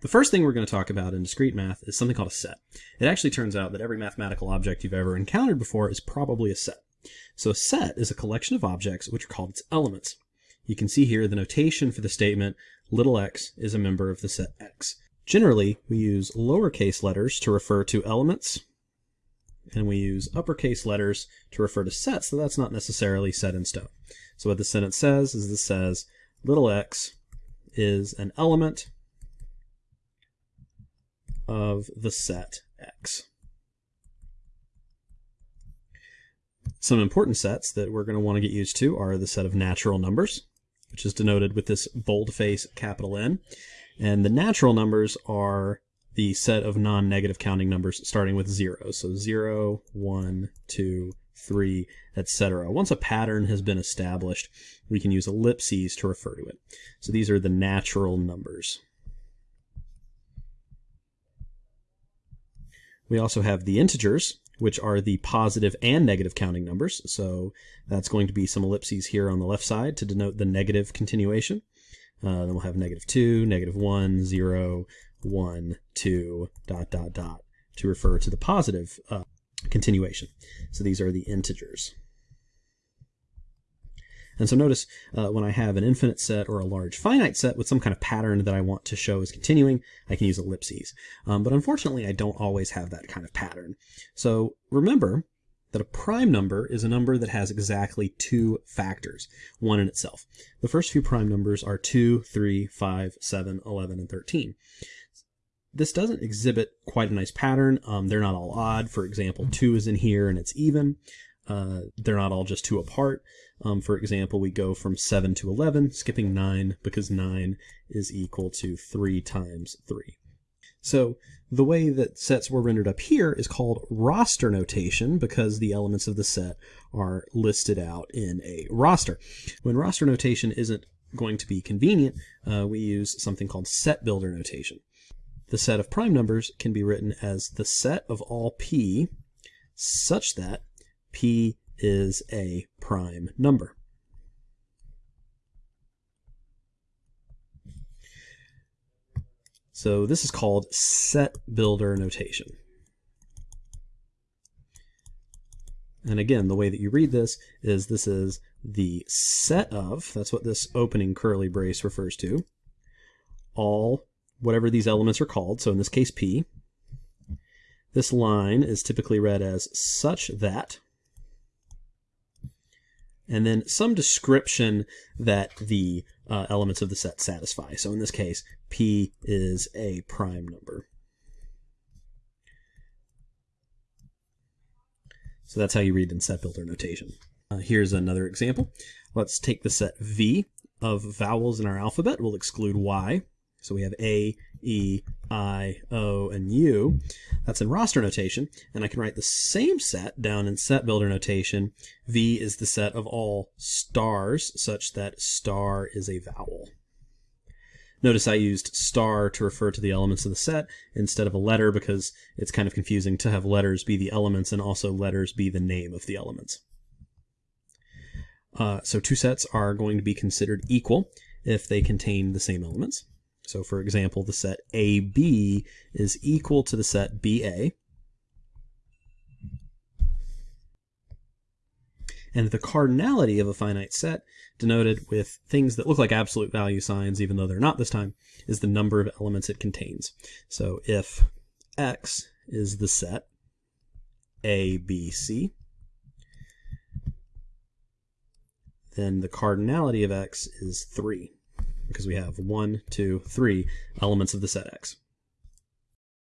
The first thing we're going to talk about in discrete math is something called a set. It actually turns out that every mathematical object you've ever encountered before is probably a set. So a set is a collection of objects which are called its elements. You can see here the notation for the statement little x is a member of the set X. Generally, we use lowercase letters to refer to elements, and we use uppercase letters to refer to sets, so that's not necessarily set in stone. So what the sentence says is this says little x is an element of the set X. Some important sets that we're going to want to get used to are the set of natural numbers, which is denoted with this boldface capital N. And the natural numbers are the set of non-negative counting numbers starting with 0. So 0, 1, 2, 3, etc. Once a pattern has been established, we can use ellipses to refer to it. So these are the natural numbers. We also have the integers, which are the positive and negative counting numbers. So that's going to be some ellipses here on the left side to denote the negative continuation. Uh, then we'll have negative 2, negative 1, 0, 1, 2, dot, dot, dot, to refer to the positive uh, continuation. So these are the integers. And so notice uh, when I have an infinite set or a large finite set with some kind of pattern that I want to show is continuing, I can use ellipses. Um, but unfortunately, I don't always have that kind of pattern. So remember that a prime number is a number that has exactly two factors, one in itself. The first few prime numbers are 2, 3, 5, 7, 11, and 13. This doesn't exhibit quite a nice pattern. Um, they're not all odd. For example, 2 is in here and it's even. Uh, they're not all just 2 apart. Um, for example, we go from 7 to 11, skipping 9 because 9 is equal to 3 times 3. So the way that sets were rendered up here is called roster notation because the elements of the set are listed out in a roster. When roster notation isn't going to be convenient, uh, we use something called set builder notation. The set of prime numbers can be written as the set of all p such that p is a prime number. So this is called set builder notation. And again, the way that you read this is this is the set of, that's what this opening curly brace refers to, all whatever these elements are called, so in this case P. This line is typically read as such that and then some description that the uh, elements of the set satisfy. So in this case, P is a prime number. So that's how you read in set builder notation. Uh, here's another example. Let's take the set V of vowels in our alphabet. We'll exclude Y. So we have A, E, I, O, and U. That's in roster notation. And I can write the same set down in set builder notation. V is the set of all stars, such that star is a vowel. Notice I used star to refer to the elements of the set instead of a letter because it's kind of confusing to have letters be the elements and also letters be the name of the elements. Uh, so two sets are going to be considered equal if they contain the same elements. So for example, the set AB is equal to the set BA. And the cardinality of a finite set, denoted with things that look like absolute value signs, even though they're not this time, is the number of elements it contains. So if X is the set ABC, then the cardinality of X is 3 because we have one, two, three elements of the set X.